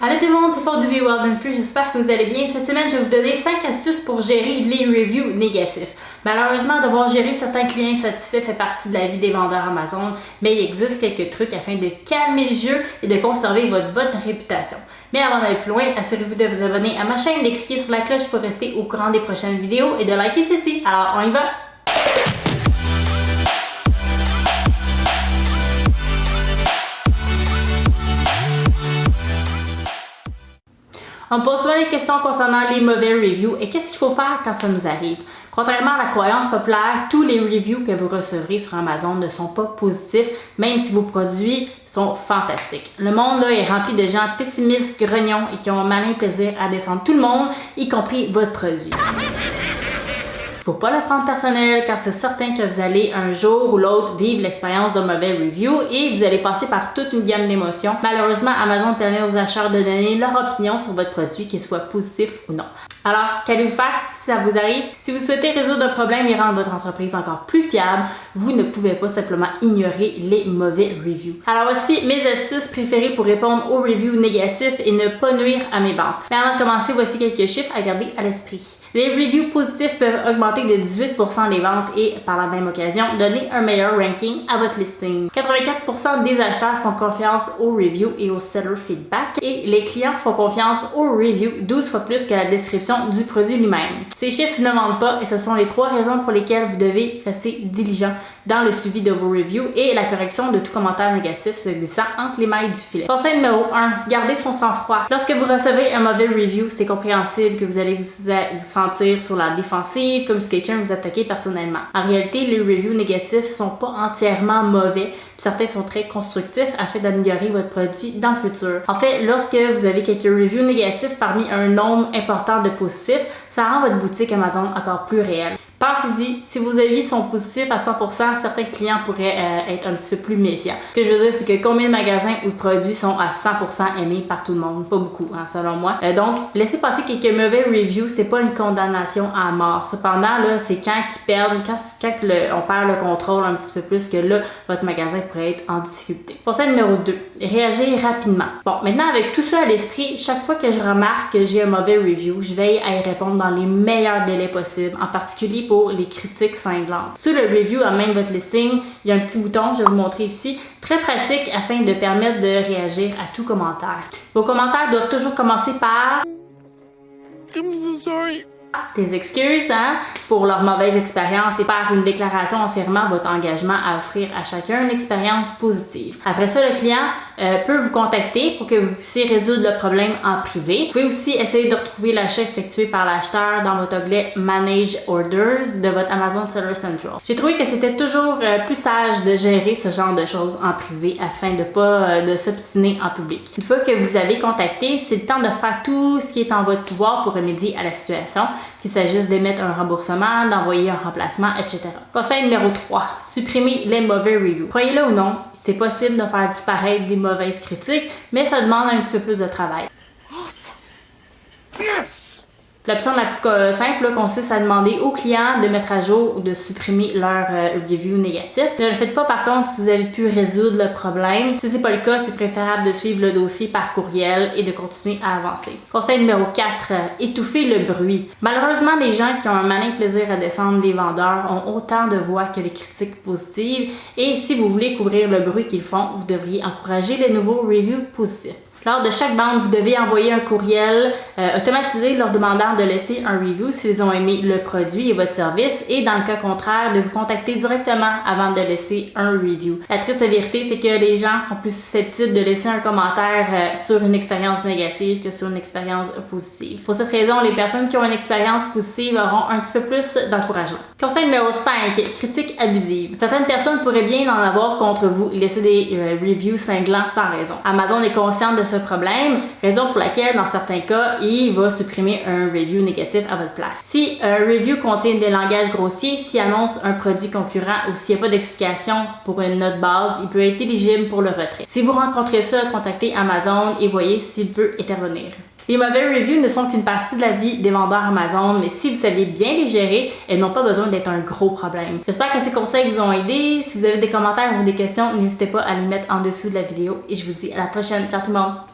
Allô tout le monde, c'est Fort Be Wild and Free, j'espère que vous allez bien. Cette semaine, je vais vous donner 5 astuces pour gérer les reviews négatifs. Malheureusement, devoir gérer certains clients insatisfaits fait partie de la vie des vendeurs Amazon, mais il existe quelques trucs afin de calmer le jeu et de conserver votre bonne réputation. Mais avant d'aller plus loin, assurez-vous de vous abonner à ma chaîne, de cliquer sur la cloche pour rester au courant des prochaines vidéos et de liker ceci. Alors, on y va! On pose souvent des questions concernant les mauvais reviews et qu'est-ce qu'il faut faire quand ça nous arrive? Contrairement à la croyance populaire, tous les reviews que vous recevrez sur Amazon ne sont pas positifs, même si vos produits sont fantastiques. Le monde là, est rempli de gens pessimistes, grognons et qui ont un malin plaisir à descendre tout le monde, y compris votre produit. Faut pas le prendre personnel car c'est certain que vous allez un jour ou l'autre vivre l'expérience d'un mauvais review et vous allez passer par toute une gamme d'émotions. Malheureusement, Amazon permet aux acheteurs de donner leur opinion sur votre produit, qu'il soit positif ou non. Alors, qu'allez-vous faire ça vous arrive? Si vous souhaitez résoudre un problème et rendre votre entreprise encore plus fiable, vous ne pouvez pas simplement ignorer les mauvais reviews. Alors voici mes astuces préférées pour répondre aux reviews négatifs et ne pas nuire à mes ventes. Mais avant de commencer, voici quelques chiffres à garder à l'esprit. Les reviews positifs peuvent augmenter de 18% les ventes et, par la même occasion, donner un meilleur ranking à votre listing. 84% des acheteurs font confiance aux reviews et au seller feedback et les clients font confiance aux reviews 12 fois plus que la description du produit lui-même. Ces chiffres ne mentent pas et ce sont les trois raisons pour lesquelles vous devez rester diligent dans le suivi de vos reviews et la correction de tout commentaire négatif se glissant entre les mailles du filet. Conseil numéro 1, gardez son sang-froid. Lorsque vous recevez un mauvais review, c'est compréhensible que vous allez vous, sentir sur la défensive, comme si quelqu'un vous attaquait personnellement. En réalité, les reviews négatifs sont pas entièrement mauvais, certains sont très constructifs afin d'améliorer votre produit dans le futur. En fait, lorsque vous avez quelques reviews négatifs parmi un nombre important de positifs, ça rend votre boutique Amazon encore plus réelle. Pensez-y, si vos avis sont positifs à 100%, certains clients pourraient euh, être un petit peu plus méfiants. Ce que je veux dire, c'est que combien de magasins ou de produits sont à 100% aimés par tout le monde? Pas beaucoup, hein, selon moi. Euh, donc, laissez passer quelques mauvais reviews, c'est pas une condamnation à mort. Cependant, là, c'est quand ils perdent, quand, quand on perd le contrôle un petit peu plus que là, votre magasin pourrait être en difficulté. Conseil numéro 2, réagir rapidement. Bon, maintenant, avec tout ça à l'esprit, chaque fois que je remarque que j'ai un mauvais review, je veille à y répondre dans les meilleurs délais possibles, en particulier pour les critiques cinglantes. Sur le review à même votre listing, il y a un petit bouton, je vais vous montrer ici, très pratique afin de permettre de réagir à tout commentaire. Vos commentaires doivent toujours commencer par I'm so sorry des excuses hein, pour leur mauvaise expérience et par une déclaration affirmant votre engagement à offrir à chacun une expérience positive. Après ça, le client euh, peut vous contacter pour que vous puissiez résoudre le problème en privé. Vous pouvez aussi essayer de retrouver l'achat effectué par l'acheteur dans votre onglet Manage Orders de votre Amazon Seller Central. J'ai trouvé que c'était toujours euh, plus sage de gérer ce genre de choses en privé afin de pas euh, de s'obstiner en public. Une fois que vous avez contacté, c'est le temps de faire tout ce qui est en votre pouvoir pour remédier à la situation qu'il s'agisse d'émettre un remboursement, d'envoyer un remplacement, etc. Conseil numéro 3, supprimer les mauvais reviews. Croyez-le ou non, c'est possible de faire disparaître des mauvaises critiques, mais ça demande un petit peu plus de travail. L'option la plus euh, simple consiste à demander aux clients de mettre à jour ou de supprimer leur euh, review négatif. Ne le faites pas par contre si vous avez pu résoudre le problème. Si c'est pas le cas, c'est préférable de suivre le dossier par courriel et de continuer à avancer. Conseil numéro 4, euh, étouffer le bruit. Malheureusement, les gens qui ont un malin plaisir à descendre les vendeurs ont autant de voix que les critiques positives et si vous voulez couvrir le bruit qu'ils font, vous devriez encourager les nouveaux reviews positifs. Lors de chaque vente, vous devez envoyer un courriel euh, automatisé leur demandant de laisser un review s'ils ont aimé le produit et votre service et dans le cas contraire, de vous contacter directement avant de laisser un review. La triste vérité, c'est que les gens sont plus susceptibles de laisser un commentaire euh, sur une expérience négative que sur une expérience positive. Pour cette raison, les personnes qui ont une expérience positive auront un petit peu plus d'encouragement. Conseil numéro 5, critique abusive. Certaines personnes pourraient bien en avoir contre vous, laisser des euh, reviews cinglants sans raison. Amazon est conscient de ce problème, raison pour laquelle, dans certains cas, il va supprimer un review négatif à votre place. Si un review contient des langages grossiers, s'il annonce un produit concurrent ou s'il n'y a pas d'explication pour une note base, il peut être éligible pour le retrait. Si vous rencontrez ça, contactez Amazon et voyez s'il peut intervenir. Les mauvais reviews ne sont qu'une partie de la vie des vendeurs Amazon, mais si vous savez bien les gérer, elles n'ont pas besoin d'être un gros problème. J'espère que ces conseils vous ont aidé. Si vous avez des commentaires ou des questions, n'hésitez pas à les mettre en dessous de la vidéo et je vous dis à la prochaine. Ciao tout le monde!